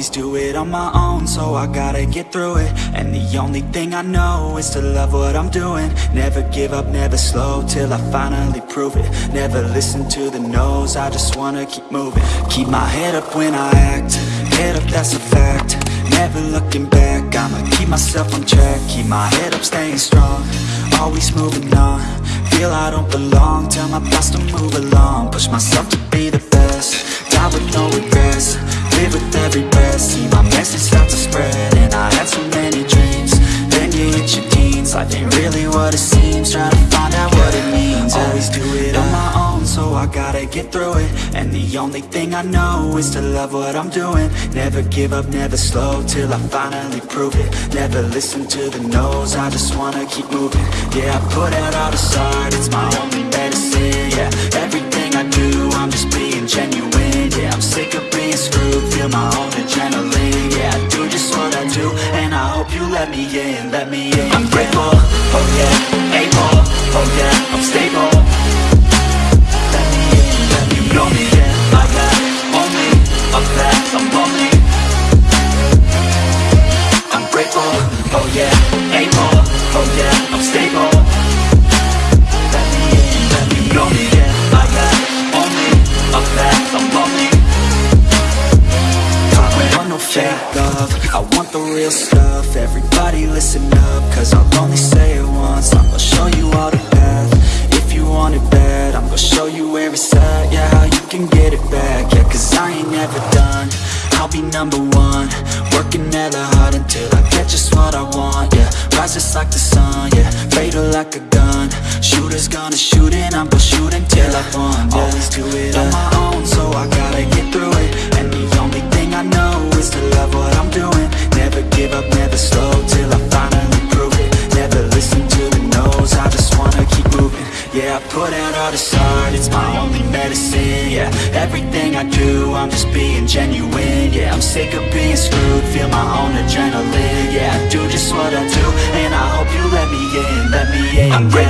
always do it on my own So I gotta get through it. And the only thing I know is to love what I'm doing. Never give up, never slow Till I finally prove it. Never listen to the no's I just wanna keep moving. Keep my head up when I act Head up, that's a fact. Never looking back I'ma keep myself on track. Keep my head up, staying strong Always moving on. Feel I don't belong Tell my past to move along. Push myself to be the best the only thing I know Is to love what I'm doing. Never give up, never slow Till I finally prove it. Never listen to the no's I just wanna keep moving. Yeah, I put out all this art It's my only medicine Yeah, everything I do I'm just being genuine Yeah, I'm sick of being screwed Feel my own adrenaline Yeah, I do just what I do And I hope you let me in Let me in real stuff. Everybody listen up Cause I'll only say it once. I'm gonna show you all the path. If you want it bad I'm gonna show you where it's at. Yeah, how you can get it back. Yeah, cause I ain't never done. I'll be number one. Working hella hard until I get just what I want. Yeah, rise just like the sun. Yeah, fatal like a gun. Shooters gonna shoot and I'm gonna shoot until I won. Yeah. Always do it on my own So I gotta get through it. And the only thing I know is to love what I'm doing Feel my own adrenaline. Yeah, I do just what I do And I hope you let me in Let me in. I'm grateful,